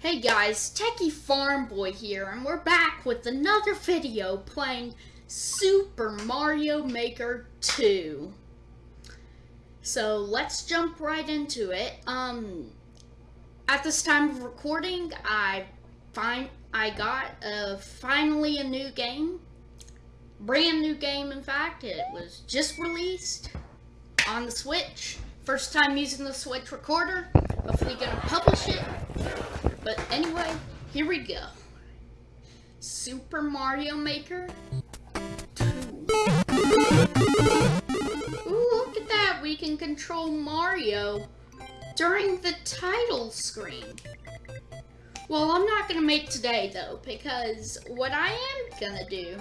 Hey guys, Techie Farm Boy here, and we're back with another video playing Super Mario Maker 2. So let's jump right into it. Um, at this time of recording, I find I got uh, finally a new game, brand new game. In fact, it was just released on the Switch. First time using the Switch recorder. Hopefully, gonna publish it. Here we go. Super Mario Maker 2. Ooh, look at that. We can control Mario during the title screen. Well, I'm not going to make today, though, because what I am going to do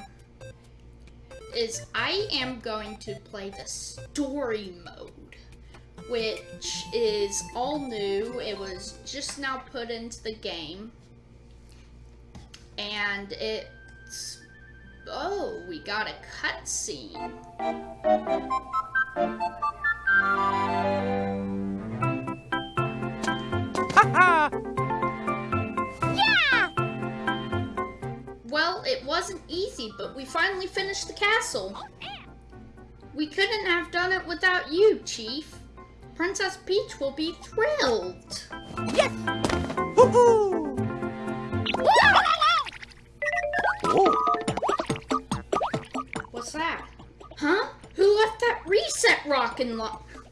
is I am going to play the story mode which is all new. It was just now put into the game. And it's... Oh, we got a cutscene. yeah! Well, it wasn't easy, but we finally finished the castle. We couldn't have done it without you, Chief. Princess Peach will be thrilled. Yes!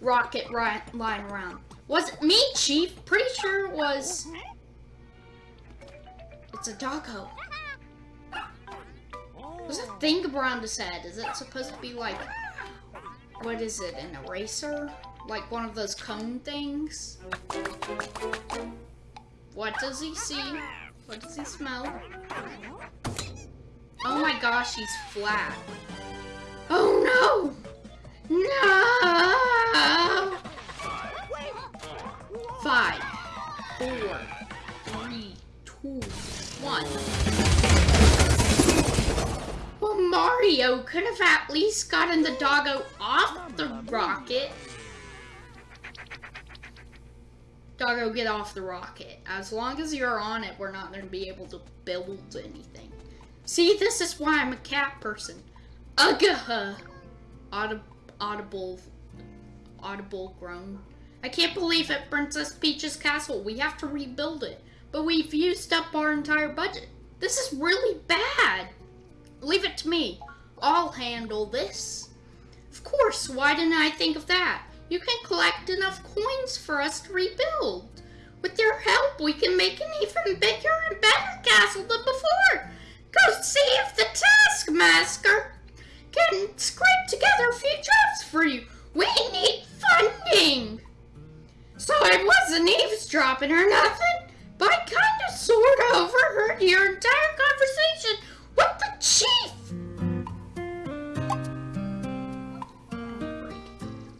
Rocket lying around? Was it me, Chief? Pretty sure it was... It's a doggo. What's that thing around his head? Is it supposed to be like... What is it, an eraser? Like one of those cone things? What does he see? What does he smell? Oh my gosh, he's flat. Oh no! No! Five, four, three, two, one. Well, Mario could have at least gotten the doggo off the rocket. Doggo, get off the rocket. As long as you're on it, we're not going to be able to build anything. See, this is why I'm a cat person. Ugh! Audi audible, audible groan. I can't believe at Princess Peach's castle we have to rebuild it, but we've used up our entire budget. This is really bad. Leave it to me. I'll handle this. Of course, why didn't I think of that? You can collect enough coins for us to rebuild. With your help, we can make an even bigger and better castle than before. Go see if the Taskmaster can scrape together a few jobs for you. We need. So I wasn't eavesdropping or nothing, but I kind of sort of overheard your entire conversation with the chief.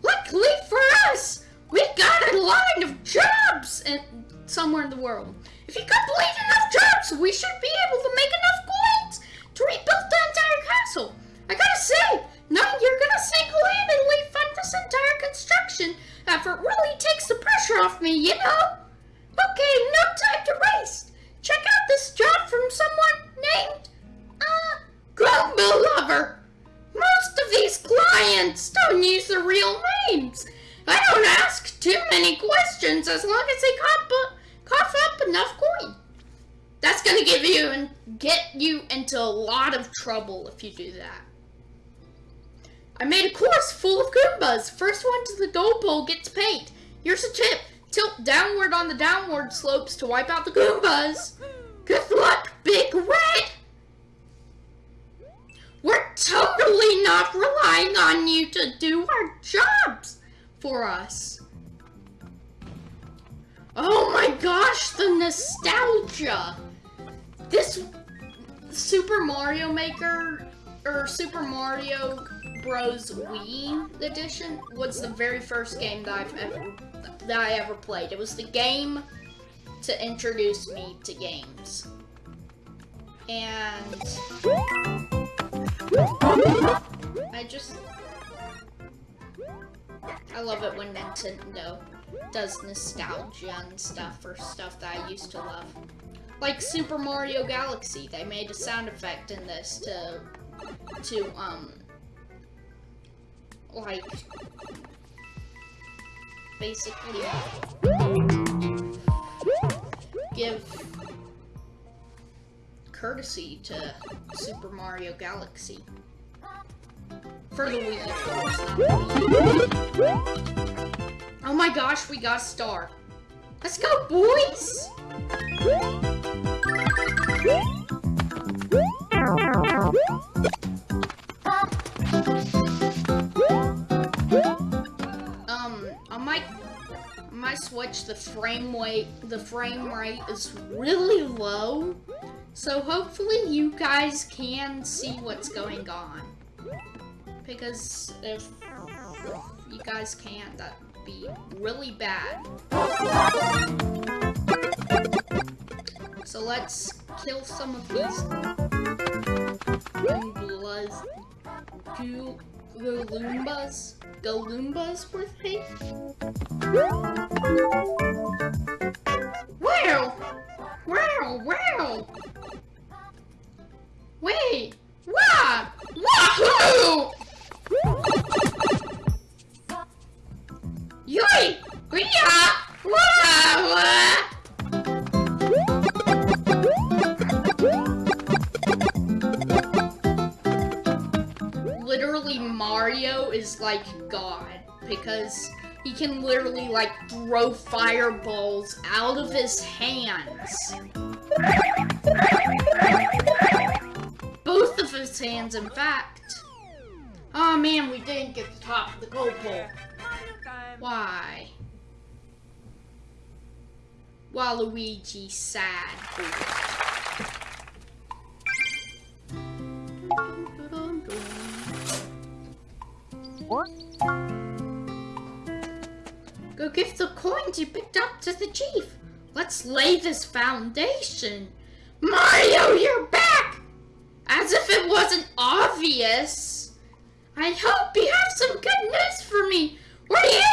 Luckily for us, we got a line of jobs in, somewhere in the world. If you complete enough jobs, we should be able to make enough coins to rebuild the entire castle. I gotta say, knowing you're gonna single-handedly fund this entire construction effort really takes the pressure off me, you know? Okay, no time to waste. Check out this job from someone named, uh, Goomba Lover. Most of these clients don't use their real names. I don't ask too many questions as long as they cough, up, cough up enough coin. That's to give you and get you into a lot of trouble if you do that. I made a course full of Goombas. First one to the goal pole gets paid. Here's a tip. Tilt downward on the downward slopes to wipe out the Goombas. Good luck, Big Red! We're totally not relying on you to do our jobs for us. Oh my gosh, the nostalgia! This Super Mario Maker, or Super Mario Bros. Wii edition was the very first game that I've ever, that I ever played. It was the game to introduce me to games. And I just... I love it when Nintendo does nostalgia and stuff for stuff that I used to love. like Super Mario Galaxy. They made a sound effect in this to to um like basically give courtesy to Super Mario Galaxy. For the Wii. Oh my gosh, we got a star. Let's go, boys! My my Switch, the frame rate the frame rate is really low, so hopefully you guys can see what's going on. Because if you guys can't, that'd be really bad. So let's kill some of these Goombas. Goo Galoombas? Galoombas with me? Wow! Wow, wow! Because he can literally like throw fireballs out of his hands. Both of his hands, in fact. Oh man, we didn't get the top of the gold pole. Why? Waluigi sad. Give the coins you picked up to the chief. Let's lay this foundation. Mario, you're back! As if it wasn't obvious. I hope you have some good news for me. Were you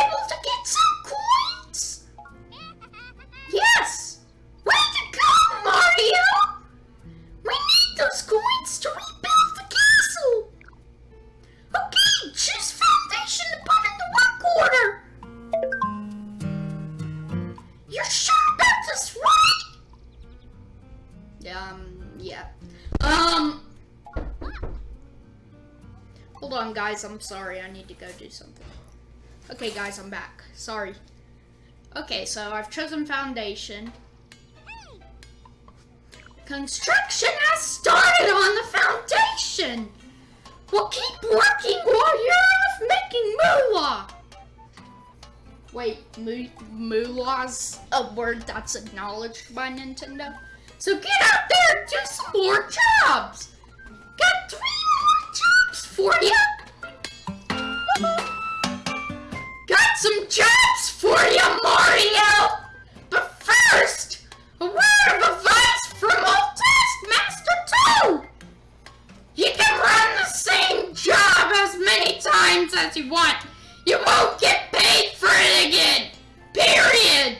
guys. I'm sorry. I need to go do something. Okay, guys, I'm back. Sorry. Okay, so I've chosen foundation. Construction has started on the foundation. We'll keep working while you're making moolah. Wait, moo moolah's a word that's acknowledged by Nintendo. So get out there and do some more jobs. Got three more jobs for you. Got some jobs for you, Mario! But first, a word of advice from old Taskmaster Toad! You can run the same job as many times as you want. You won't get paid for it again. Period.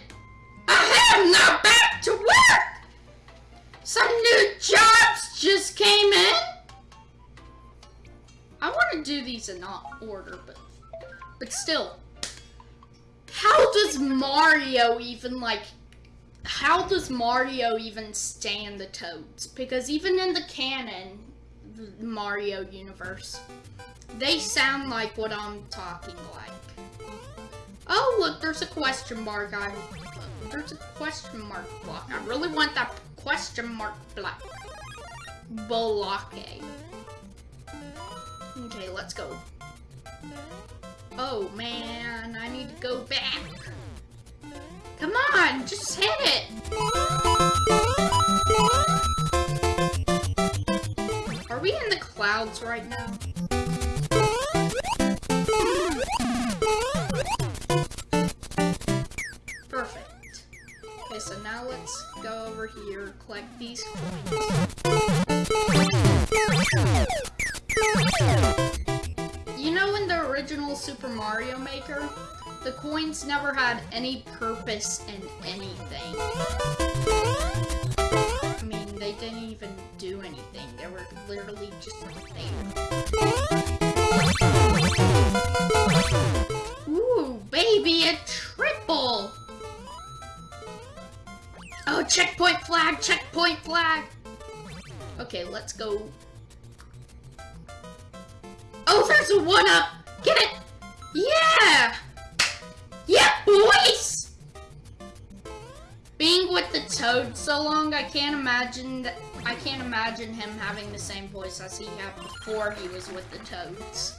I have now back to work. Some new jobs just came in. I want to do these in not order, but but still. How does Mario even like how does Mario even stand the toads? Because even in the canon the Mario universe, they sound like what I'm talking like. Oh look, there's a question mark. I there's a question mark block. I really want that question mark block. Block. Okay, let's go. Oh man, I need to go back. Come on, just hit it. Are we in the clouds right now? Perfect. Okay, so now let's go over here, collect these coins. Super Mario Maker, the coins never had any purpose in anything. I mean, they didn't even do anything. They were literally just there. Ooh, baby, a triple! Oh, checkpoint flag, checkpoint flag! Okay, let's go. Oh, there's a one-up! Get it! Yeah! Yeah, boys! Being with the Toad so long, I can't imagine that I can't imagine him having the same voice as he had before he was with the Toads.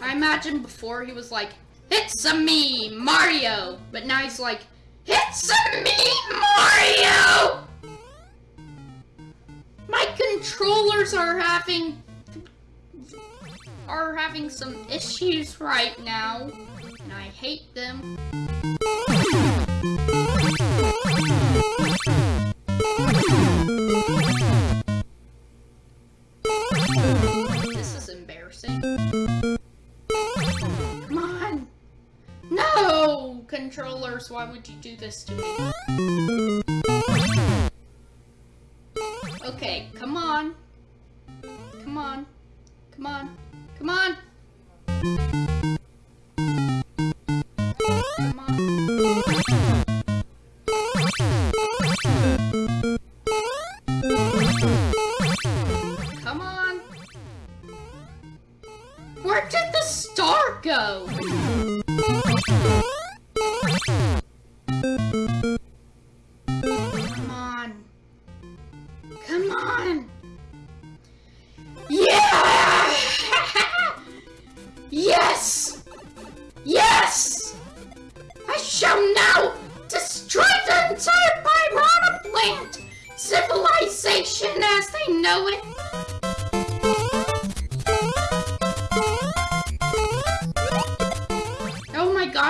I imagine before he was like, It's a me, Mario! But now he's like, It's a me, Mario! My controllers are having are having some issues right now, and I hate them. This is embarrassing. Come on! No! Controllers, why would you do this to me? Okay, come on. Come on. Come on. Come on!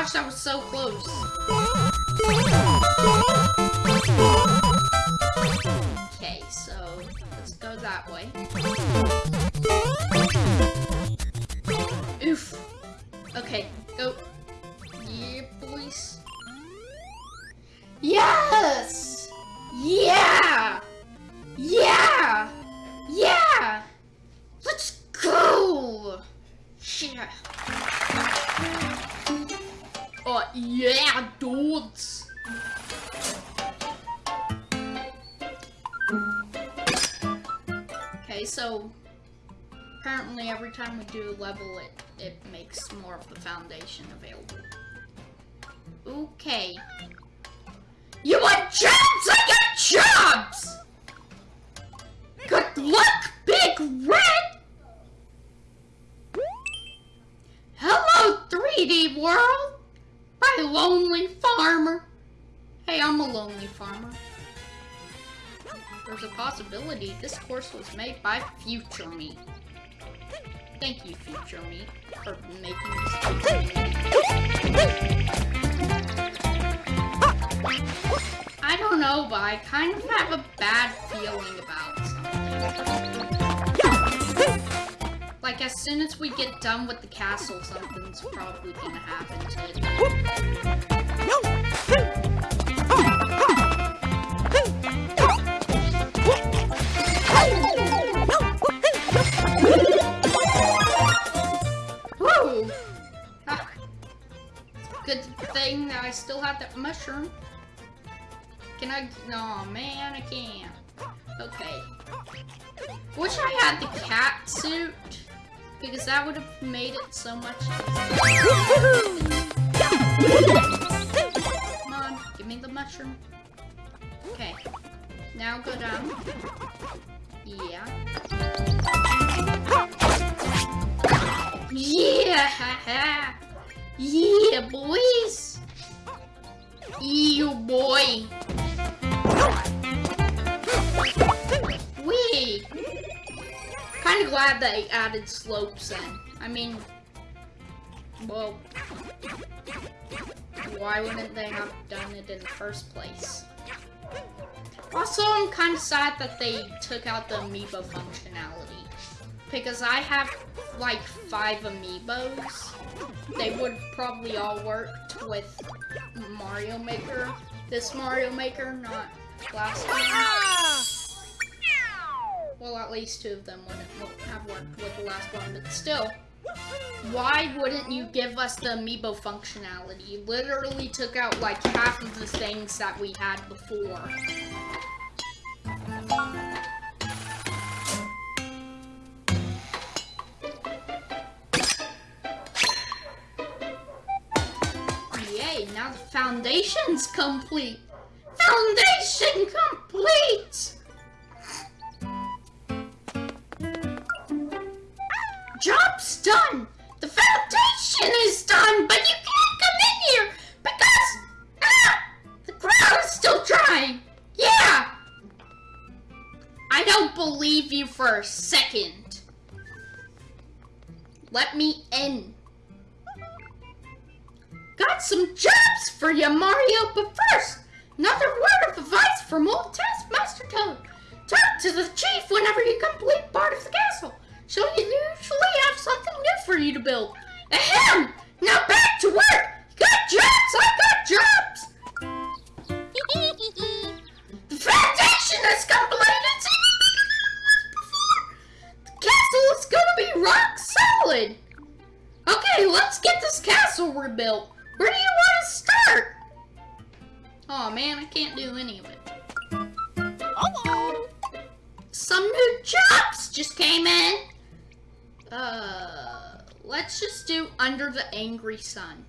Gosh, that was so close. Okay, so let's go that way. So apparently every time we do a level, it, it makes more of the foundation available. Okay. You want jobs? I got jobs! Good luck, Big Red! Hello, 3D world! My lonely farmer. Hey, I'm a lonely farmer. There's a possibility this course was made by Future Me. Thank you, Future Me, for making this. I don't know, but I kind of have a bad feeling about something. Like, as soon as we get done with the castle, something's probably gonna happen to it. That mushroom. Can I? No, man, I can't. Okay. Wish I had the cat suit, because that would have made it so much Come on, give me the mushroom. Okay. Now go down. Yeah. Yeah! yeah, boys! You boy! Wee! Kind of glad they added slopes in. I mean, well, why wouldn't they have done it in the first place? Also, I'm kind of sad that they took out the amiibo functionality. Because I have like five amiibos. They would probably all worked with Mario Maker. This Mario Maker, not last one. Well, at least two of them wouldn't have worked with the last one, but still. Why wouldn't you give us the amiibo functionality? You literally took out like half of the things that we had before. Now the foundation's complete. Foundation complete! Job's done! The foundation is done, but you can't come in here because ah, the crowd is still trying. Yeah! I don't believe you for a second. Let me in. Got some jobs for you, Mario, but first, another word of advice from old Taskmaster Toad. Talk to the chief whenever you complete part of the castle. She'll usually have something new for you to build. Ahem! Now back to work! You got jobs, I got jobs! The foundation is completed! The castle is gonna be rock solid! Okay, let's get this castle rebuilt. Where do you want to start? Oh man, I can't do any of it. Some new jobs just came in. Uh, let's just do Under the Angry Sun.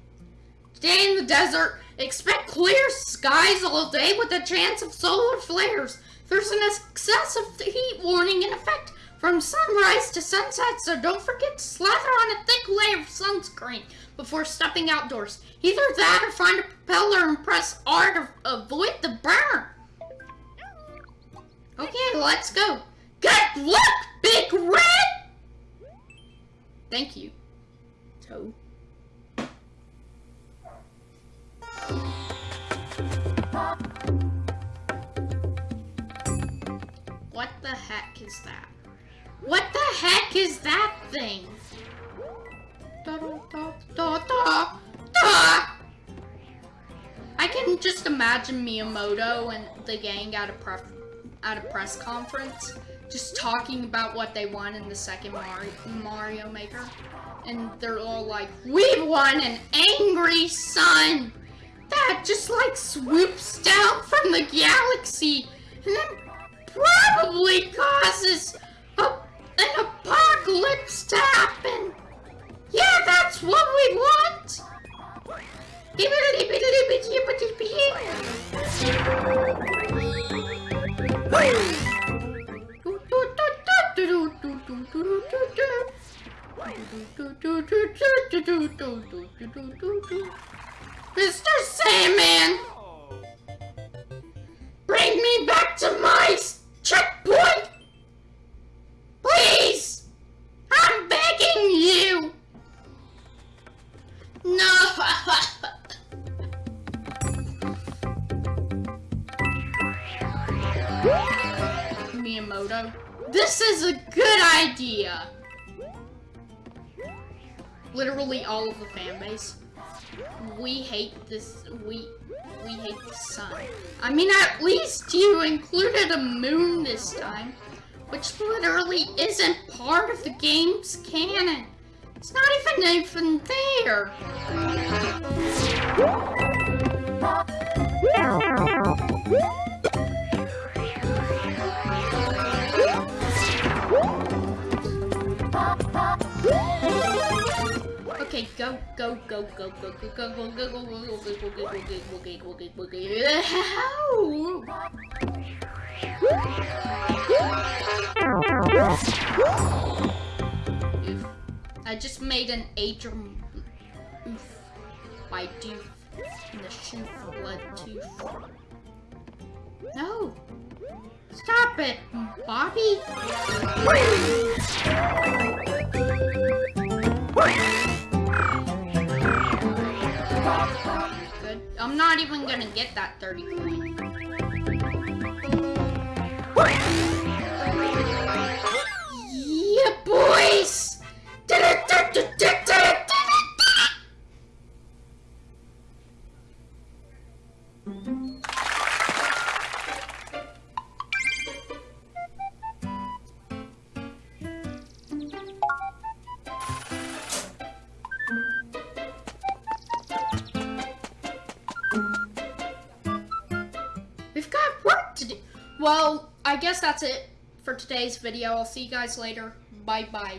Today in the desert, expect clear skies all day with a chance of solar flares. There's an excessive heat warning in effect from sunrise to sunset, so don't forget to slather on a thick layer of sunscreen before stepping outdoors. Either that or find a propeller and press R to avoid the burn. Okay, let's go. Good luck, Big Red! Thank you, Toad. What the heck is that? What the heck is that thing? I can just imagine Miyamoto and the gang at a pref at a press conference, just talking about what they won in the second Mario, Mario Maker, and they're all like, "We won an angry sun that just like swoops down from the galaxy and then probably causes a, an apocalypse to happen." Yeah, that's what we want! Mr. Sandman! Literally all of the fan base. We hate this, we, we hate the sun. I mean, at least you included a moon this time, which literally isn't part of the game's canon. It's not even even there. Okay, go, go, go, go, go, go, go, go, go, go, go, go, go, go, go, go, go, go, go. I just made an Adrian oof by the shoe blood tooth. No! Stop it, Bobby! I'm not even gonna get that 30 point. Yeah, boys! Well, I guess that's it for today's video. I'll see you guys later. Bye bye.